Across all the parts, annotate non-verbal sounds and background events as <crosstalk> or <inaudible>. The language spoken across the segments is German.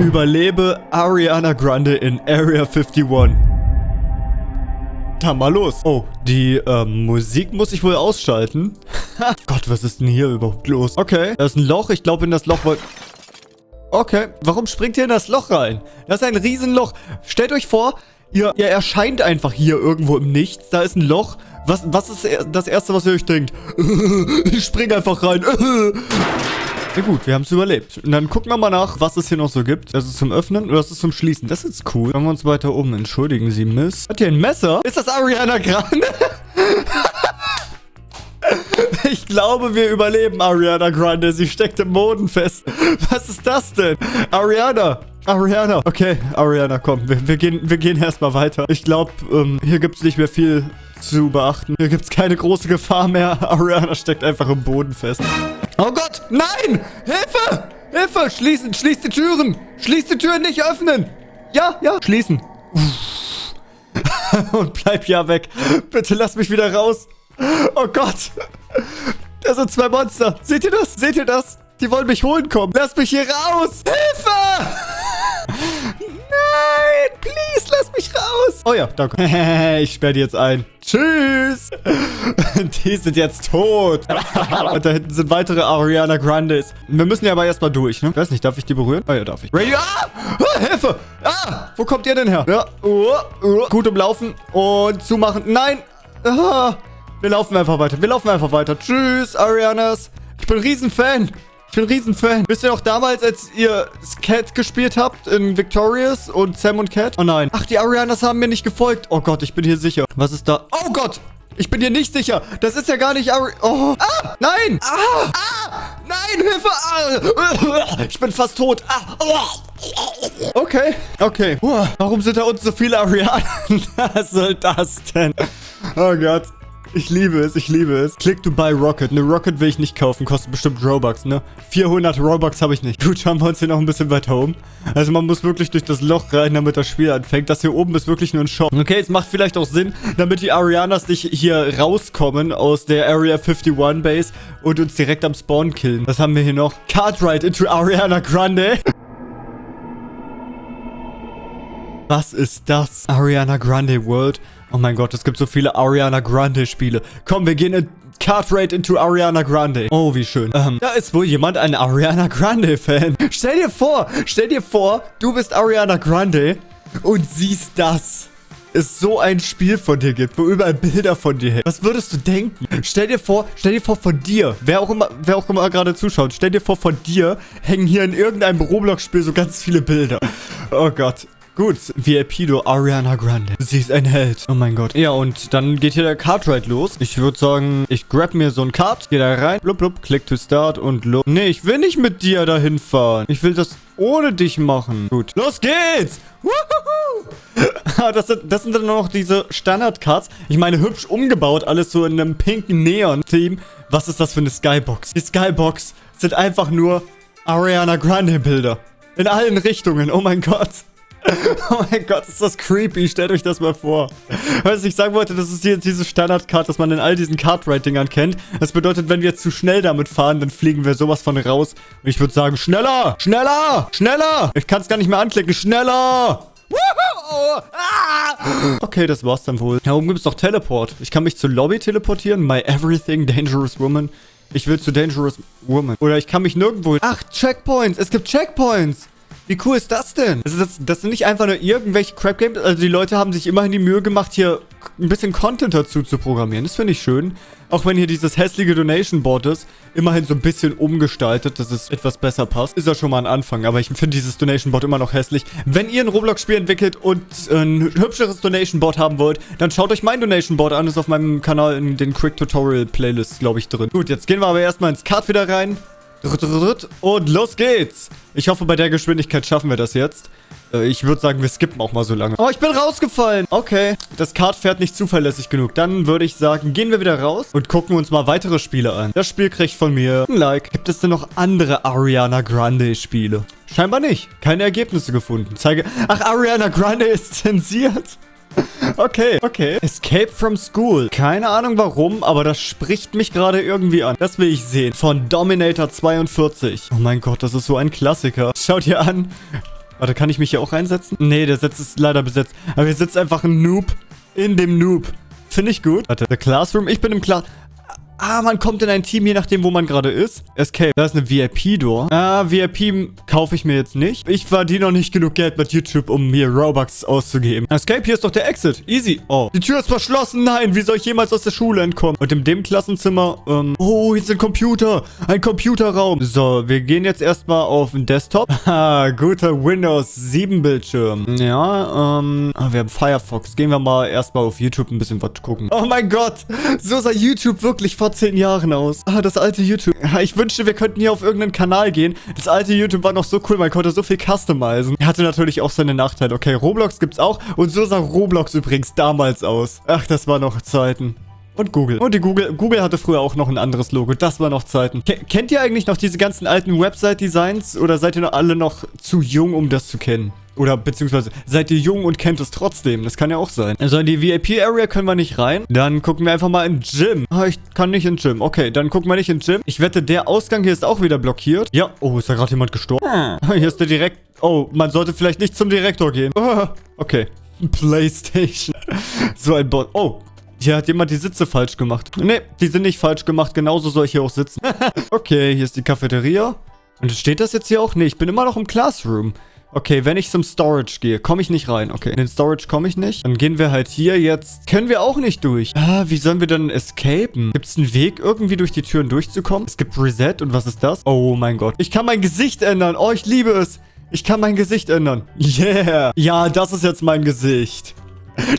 Überlebe Ariana Grande in Area 51. Dann mal los. Oh, die ähm, Musik muss ich wohl ausschalten. <laughs> Gott, was ist denn hier überhaupt los? Okay, da ist ein Loch. Ich glaube, in das Loch wollt... Okay, warum springt ihr in das Loch rein? Das ist ein Riesenloch. Stellt euch vor, ihr, ihr erscheint einfach hier irgendwo im Nichts. Da ist ein Loch. Was, was ist das Erste, was ihr euch denkt? <laughs> ich spring einfach rein. <laughs> Ja gut, wir haben es überlebt. Und dann gucken wir mal nach, was es hier noch so gibt. Das ist zum Öffnen oder das ist zum Schließen. Das ist cool. Schauen wir uns weiter um. Entschuldigen Sie, Miss. Hat hier ein Messer? Ist das Ariana Grande? <laughs> Ich glaube, wir überleben Ariana Grande. Sie steckt im Boden fest. Was ist das denn? Ariana. Ariana. Okay, Ariana, komm. Wir, wir gehen, wir gehen erstmal weiter. Ich glaube, ähm, hier gibt es nicht mehr viel zu beachten. Hier gibt es keine große Gefahr mehr. <laughs> Ariana steckt einfach im Boden fest. Oh Gott, nein! Hilfe! Hilfe! Schließen, schließ die Türen! Schließ die Türen nicht öffnen! Ja, ja, schließen. <laughs> Und bleib ja weg. Bitte lass mich wieder raus. Oh Gott. Da sind zwei Monster. Seht ihr das? Seht ihr das? Die wollen mich holen kommen. Lass mich hier raus. Hilfe! Mich raus. Oh ja, danke. <laughs> ich sperre die jetzt ein. Tschüss. <laughs> die sind jetzt tot. <laughs> Und da hinten sind weitere Ariana Grandes. Wir müssen ja aber erstmal durch, ne? Ich weiß nicht, darf ich die berühren? Oh ja, darf ich. Radio, ah! ah! Hilfe! Ah! Wo kommt ihr denn her? Ja, uh, uh. gut umlaufen und zumachen. Nein! Ah! Wir laufen einfach weiter. Wir laufen einfach weiter. Tschüss, Arianas. Ich bin ein Riesenfan. Ich bin ein Riesenfan. Wisst ihr noch damals, als ihr Cat gespielt habt in Victorious und Sam und Cat? Oh nein. Ach, die Arianas haben mir nicht gefolgt. Oh Gott, ich bin hier sicher. Was ist da? Oh Gott. Ich bin hier nicht sicher. Das ist ja gar nicht Ari... Oh. Ah, nein. Ah, ah, nein, Hilfe. Ah. Ich bin fast tot. Ah. Okay, okay. Warum sind da unten so viele Arianas? <laughs> Was soll das denn? Oh Gott. Ich liebe es, ich liebe es. Click to buy Rocket. Eine Rocket will ich nicht kaufen, kostet bestimmt Robux, ne? 400 Robux habe ich nicht. Gut, schauen wir uns hier noch ein bisschen weiter um. Also man muss wirklich durch das Loch rein, damit das Spiel anfängt. Das hier oben ist wirklich nur ein Shop. Okay, es macht vielleicht auch Sinn, damit die Arianas nicht hier rauskommen aus der Area 51 Base und uns direkt am Spawn killen. Was haben wir hier noch? Cartwright into Ariana Grande. Was ist das? Ariana Grande World. Oh mein Gott, es gibt so viele Ariana Grande Spiele. Komm, wir gehen in Cartwright into Ariana Grande. Oh, wie schön. Ähm, da ist wohl jemand ein Ariana Grande Fan. Stell dir vor, stell dir vor, du bist Ariana Grande und siehst das es so ein Spiel von dir gibt, wo überall Bilder von dir hängen. Was würdest du denken? Stell dir vor, stell dir vor von dir, wer auch immer, wer auch immer gerade zuschaut, stell dir vor von dir hängen hier in irgendeinem Roblox-Spiel so ganz viele Bilder. Oh Gott. Gut, VIP do Ariana Grande. Sie ist ein Held. Oh mein Gott. Ja, und dann geht hier der Cartride los. Ich würde sagen, ich grab mir so ein Kart, gehe da rein, blub, blub, click to start und los. Nee, ich will nicht mit dir dahin fahren. Ich will das ohne dich machen. Gut. Los geht's! Wuhu! <laughs> das, sind, das sind dann noch diese Standard-Cards. Ich meine, hübsch umgebaut. Alles so in einem pinken Neon-Theme. Was ist das für eine Skybox? Die Skybox sind einfach nur Ariana Grande-Bilder. In allen Richtungen. Oh mein Gott. <laughs> Oh mein Gott, ist das creepy. Stellt euch das mal vor. Was ich sagen wollte, das ist jetzt diese Standard-Card, das man in all diesen Card-Writingern kennt. Das bedeutet, wenn wir zu schnell damit fahren, dann fliegen wir sowas von raus. Und ich würde sagen, schneller, schneller, schneller. Ich kann es gar nicht mehr anklicken. Schneller. Okay, das war's dann wohl. Da oben gibt es noch Teleport. Ich kann mich zur Lobby teleportieren. My Everything Dangerous Woman. Ich will zu Dangerous Woman. Oder ich kann mich nirgendwo... Ach, Checkpoints. Es gibt Checkpoints. Wie cool ist das denn? Also das, das sind nicht einfach nur irgendwelche Crap-Games. Also die Leute haben sich immerhin die Mühe gemacht, hier ein bisschen Content dazu zu programmieren. Das finde ich schön. Auch wenn hier dieses hässliche Donation-Board ist, immerhin so ein bisschen umgestaltet, dass es etwas besser passt. Ist ja schon mal ein Anfang, aber ich finde dieses Donation-Board immer noch hässlich. Wenn ihr ein Roblox-Spiel entwickelt und ein hübscheres Donation-Board haben wollt, dann schaut euch mein Donation-Board an. Ist auf meinem Kanal in den Quick-Tutorial-Playlists, glaube ich, drin. Gut, jetzt gehen wir aber erstmal ins Card wieder rein. Und los geht's. Ich hoffe, bei der Geschwindigkeit schaffen wir das jetzt. Äh, ich würde sagen, wir skippen auch mal so lange. Oh, ich bin rausgefallen. Okay, das Kart fährt nicht zuverlässig genug. Dann würde ich sagen, gehen wir wieder raus und gucken uns mal weitere Spiele an. Das Spiel kriegt von mir ein Like. Gibt es denn noch andere Ariana Grande Spiele? Scheinbar nicht. Keine Ergebnisse gefunden. Zeige... Ach, Ariana Grande ist zensiert. Okay, okay. Escape from School. Keine Ahnung warum, aber das spricht mich gerade irgendwie an. Das will ich sehen. Von Dominator 42. Oh mein Gott, das ist so ein Klassiker. Schaut ihr an. Warte, kann ich mich hier auch reinsetzen? Nee, der Sitz ist leider besetzt. Aber hier sitzt einfach ein Noob in dem Noob. Finde ich gut. Warte, The Classroom. Ich bin im Class... Ah, man kommt in ein Team, je nachdem, wo man gerade ist. Escape. Da ist eine VIP-Door. Ah, VIP kaufe ich mir jetzt nicht. Ich verdiene noch nicht genug Geld mit YouTube, um mir Robux auszugeben. Escape, hier ist doch der Exit. Easy. Oh. Die Tür ist verschlossen. Nein, wie soll ich jemals aus der Schule entkommen? Und in dem Klassenzimmer, ähm... Oh, hier ist ein Computer. Ein Computerraum. So, wir gehen jetzt erstmal auf den Desktop. <laughs> Ah, guter Windows 7 Bildschirm. Ja, ähm... Ah, wir haben Firefox. Gehen wir mal erstmal auf YouTube ein bisschen was gucken. Oh mein Gott. So sah YouTube wirklich vor zehn Jahren aus. Ah, das alte YouTube. Ich wünschte, wir könnten hier auf irgendeinen Kanal gehen. Das alte YouTube war noch so cool, man konnte so viel customizen. Er hatte natürlich auch seine Nachteile. Okay, Roblox gibt's auch. Und so sah Roblox übrigens damals aus. Ach, das war noch Zeiten. Und Google. Und die Google. Google hatte früher auch noch ein anderes Logo. Das war noch Zeiten. Ke kennt ihr eigentlich noch diese ganzen alten Website-Designs? Oder seid ihr noch alle noch zu jung, um das zu kennen? Oder beziehungsweise seid ihr jung und kennt es trotzdem? Das kann ja auch sein. Also in die VIP-Area können wir nicht rein. Dann gucken wir einfach mal in Gym. Ah, ich kann nicht in Gym. Okay, dann gucken wir nicht in Gym. Ich wette, der Ausgang hier ist auch wieder blockiert. Ja. Oh, ist da gerade jemand gestorben? Ah, <laughs> hier ist der Direkt... Oh, man sollte vielleicht nicht zum Direktor gehen. Ah, okay. <laughs> Playstation. <laughs> so ein Bot. Oh, hier hat jemand die Sitze falsch gemacht. Nee, die sind nicht falsch gemacht. Genauso soll ich hier auch sitzen. okay, hier ist die Cafeteria. Und steht das jetzt hier auch? Nee, ich bin immer noch im Classroom. Okay, wenn ich zum Storage gehe, komme ich nicht rein. Okay, in den Storage komme ich nicht. Dann gehen wir halt hier jetzt. Können wir auch nicht durch. Ah, wie sollen wir denn escapen? Gibt es einen Weg, irgendwie durch die Türen durchzukommen? Es gibt Reset. Und was ist das? Oh mein Gott. Ich kann mein Gesicht ändern. Oh, ich liebe es. Ich kann mein Gesicht ändern. Yeah. Ja, das ist jetzt mein Gesicht.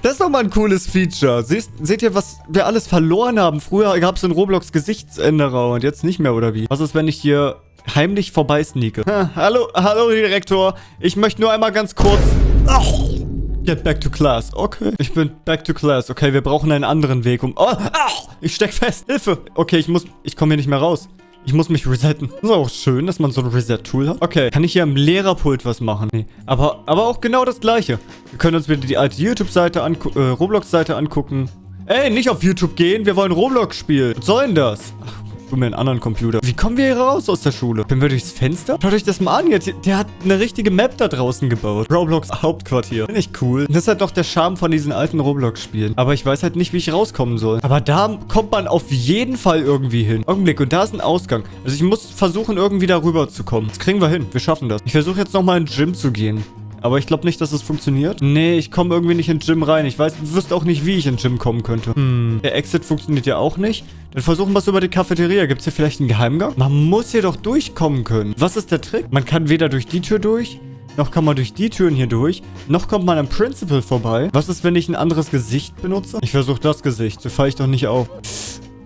Das ist doch mal ein cooles Feature. Seht, seht ihr, was wir alles verloren haben? Früher gab es in Roblox Gesichtsänderer und jetzt nicht mehr, oder wie? Was ist, wenn ich hier heimlich vorbei sneake. hallo, hallo Direktor. Ich möchte nur einmal ganz kurz... Oh, get back to class. Okay, ich bin back to class. Okay, wir brauchen einen anderen Weg, um... Oh, oh, ich steck fest. Hilfe. Okay, ich muss... Ich komme hier nicht mehr raus. Ich muss mich resetten. Das ist auch schön, dass man so ein Reset-Tool hat. Okay, kann ich hier am Lehrerpult was machen? Nee. Aber, aber auch genau das Gleiche. Wir können uns wieder die alte YouTube-Seite angucken, äh, Roblox-Seite angucken. Ey, nicht auf YouTube gehen, wir wollen Roblox spielen. Was soll denn das? Ach, tu mir einen anderen Computer. Wie kommen wir hier raus aus der Schule? Können wir durchs Fenster? Schaut euch das mal an jetzt. Der hat eine richtige Map da draußen gebaut. Roblox Hauptquartier. Finde ich cool. Das ist halt doch der Charme von diesen alten Roblox-Spielen. Aber ich weiß halt nicht, wie ich rauskommen soll. Aber da kommt man auf jeden Fall irgendwie hin. Augenblick. Und da ist ein Ausgang. Also ich muss versuchen, irgendwie darüber zu kommen. Das kriegen wir hin. Wir schaffen das. Ich versuche jetzt nochmal in den Gym zu gehen. Aber ich glaube nicht, dass es funktioniert. Nee, ich komme irgendwie nicht in Gym rein. Ich weiß, wüsste auch nicht, wie ich in Gym kommen könnte. Hm, der Exit funktioniert ja auch nicht. Dann versuchen wir es über die Cafeteria. Gibt es hier vielleicht einen Geheimgang? Man muss hier doch durchkommen können. Was ist der Trick? Man kann weder durch die Tür durch, noch kann man durch die Türen hier durch. Noch kommt man am Principal vorbei. Was ist, wenn ich ein anderes Gesicht benutze? Ich versuche das Gesicht. So falle ich doch nicht auf.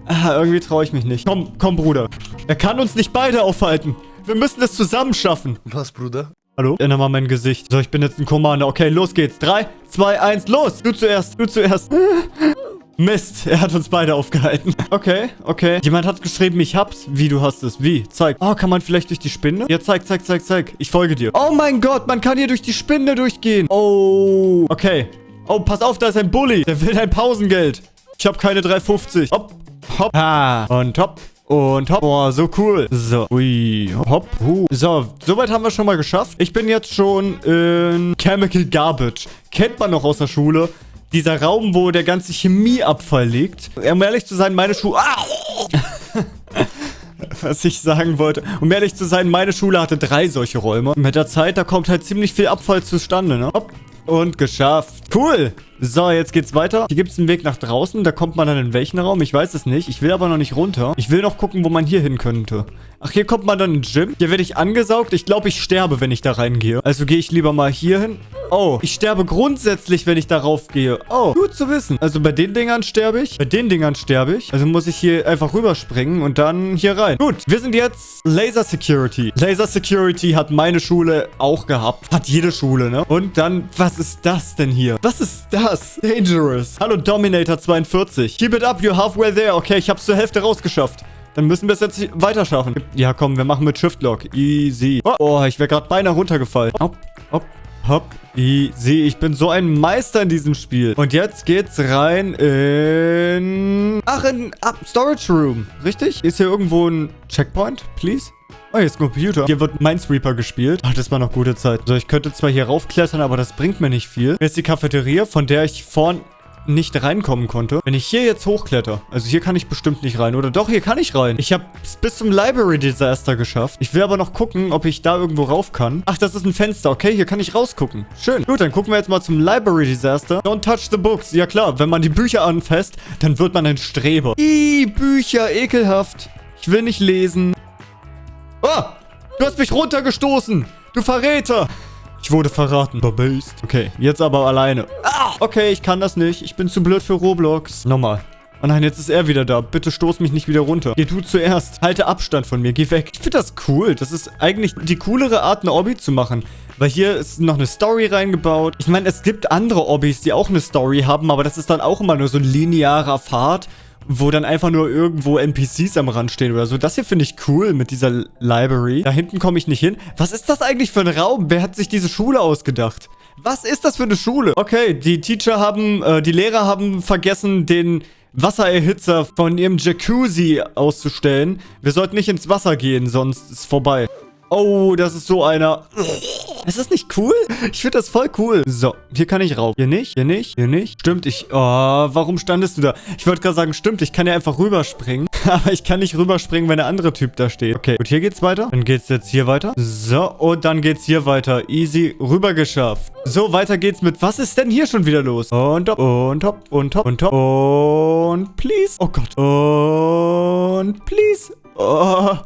Ah, irgendwie traue ich mich nicht. Komm, komm, Bruder. Er kann uns nicht beide aufhalten. Wir müssen es zusammen schaffen. Was, Bruder? Hallo? Ändere mal mein Gesicht. So, ich bin jetzt ein Commander. Okay, los geht's. 3, 2, 1, los! Du zuerst, du zuerst. <laughs> Mist, er hat uns beide aufgehalten. Okay, okay. Jemand hat geschrieben, ich hab's. Wie, du hast es? Wie? Zeig. Oh, kann man vielleicht durch die Spinne? Ja, zeig, zeig, zeig, zeig. Ich folge dir. Oh mein Gott, man kann hier durch die Spinne durchgehen. Oh. Okay. Oh, pass auf, da ist ein Bully. Der will dein Pausengeld. Ich habe keine 3,50. Hopp, hopp. Ah, und hopp. Und hopp. Boah, so cool. So. Ui. Hopp. Huh. So, soweit haben wir schon mal geschafft. Ich bin jetzt schon in Chemical Garbage. Kennt man noch aus der Schule. Dieser Raum, wo der ganze Chemieabfall liegt. Um ehrlich zu sein, meine Schule... Ah! <laughs> was ich sagen wollte. Um ehrlich zu sein, meine Schule hatte drei solche Räume. Mit der Zeit, da kommt halt ziemlich viel Abfall zustande, ne? Hopp. Und geschafft. Cool. So, jetzt geht's weiter. Hier gibt es einen Weg nach draußen. Da kommt man dann in welchen Raum? Ich weiß es nicht. Ich will aber noch nicht runter. Ich will noch gucken, wo man hier hin könnte. Ach, hier kommt man dann ins Gym. Hier werde ich angesaugt. Ich glaube, ich sterbe, wenn ich da reingehe. Also gehe ich lieber mal hier hin. Oh, ich sterbe grundsätzlich, wenn ich darauf gehe. Oh, gut zu wissen. Also bei den Dingern sterbe ich. Bei den Dingern sterbe ich. Also muss ich hier einfach rüberspringen und dann hier rein. Gut, wir sind jetzt Laser Security. Laser Security hat meine Schule auch gehabt. Hat jede Schule, ne? Und dann, was ist das denn hier? Was ist das? Dangerous. Hallo Dominator 42. Keep it up, you're halfway there. Okay, ich hab's zur Hälfte rausgeschafft. Dann müssen wir es jetzt weiter schaffen. Ja, komm, wir machen mit Shift Lock. Easy. Oh, oh ich wäre gerade beinahe runtergefallen. Hopp, hopp, hopp. Easy. Ich bin so ein Meister in diesem Spiel. Und jetzt geht's rein in... Ach, in ah, Storage Room. Richtig? Ist hier irgendwo ein Checkpoint, please? Oh, ein Computer. Hier wird Minesweeper gespielt. Ach, das war noch gute Zeit. So, ich könnte zwar hier raufklettern, aber das bringt mir nicht viel. Hier ist die Cafeteria, von der ich vorn nicht reinkommen konnte. Wenn ich hier jetzt hochkletter, also hier kann ich bestimmt nicht rein. Oder doch, hier kann ich rein. Ich habe es bis zum Library Disaster geschafft. Ich will aber noch gucken, ob ich da irgendwo rauf kann. Ach, das ist ein Fenster. Okay, hier kann ich rausgucken. Schön. Gut, dann gucken wir jetzt mal zum Library Disaster. Don't touch the books. Ja klar, wenn man die Bücher anfasst, dann wird man ein Streber. Ih, Bücher, ekelhaft. Ich will nicht lesen. Oh, du hast mich runtergestoßen. Du Verräter. Ich wurde verraten. Verbased. Okay, jetzt aber alleine. Ah, okay, ich kann das nicht. Ich bin zu blöd für Roblox. Nochmal. Oh nein, jetzt ist er wieder da. Bitte stoß mich nicht wieder runter. Geh du zuerst. Halte Abstand von mir. Geh weg. Ich finde das cool. Das ist eigentlich die coolere Art, eine Obby zu machen. Weil hier ist noch eine Story reingebaut. Ich meine, es gibt andere Obbys, die auch eine Story haben, aber das ist dann auch immer nur so ein linearer Pfad wo dann einfach nur irgendwo NPCs am Rand stehen oder so. Das hier finde ich cool mit dieser Library. Da hinten komme ich nicht hin. Was ist das eigentlich für ein Raum? Wer hat sich diese Schule ausgedacht? Was ist das für eine Schule? Okay, die Teacher haben, äh, die Lehrer haben vergessen, den Wassererhitzer von ihrem Jacuzzi auszustellen. Wir sollten nicht ins Wasser gehen, sonst ist es vorbei. Oh, das ist so einer. Ist das nicht cool? Ich finde das voll cool. So, hier kann ich rauf. Hier nicht, hier nicht, hier nicht. Stimmt, ich... Oh, warum standest du da? Ich wollte gerade sagen, stimmt, ich kann ja einfach rüberspringen. <laughs> Aber ich kann nicht rüberspringen, wenn der andere Typ da steht. Okay, und hier geht's weiter. Dann geht's jetzt hier weiter. So, und dann geht's hier weiter. Easy, rüber geschafft. So, weiter geht's mit... Was ist denn hier schon wieder los? Und hopp, und hopp, und hopp, und hopp. Und please. Oh Gott. Und please. Oh...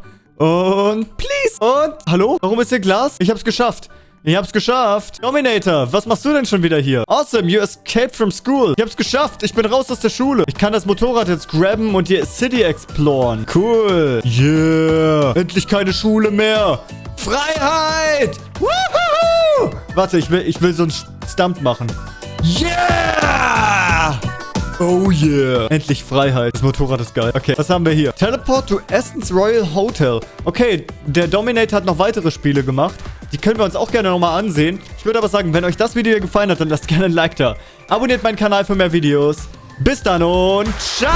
Und please. Und hallo? Warum ist hier Glas? Ich hab's geschafft. Ich hab's geschafft. Dominator, was machst du denn schon wieder hier? Awesome, you escaped from school. Ich hab's geschafft. Ich bin raus aus der Schule. Ich kann das Motorrad jetzt grabben und die City exploren. Cool. Yeah. Endlich keine Schule mehr. Freiheit. Woohoo. Warte, ich will, ich will so einen Stump machen. Yeah. Oh yeah. Endlich Freiheit. Das Motorrad ist geil. Okay, was haben wir hier? Teleport to Essence Royal Hotel. Okay, der Dominator hat noch weitere Spiele gemacht. Die können wir uns auch gerne nochmal ansehen. Ich würde aber sagen, wenn euch das Video hier gefallen hat, dann lasst gerne ein Like da. Abonniert meinen Kanal für mehr Videos. Bis dann und ciao!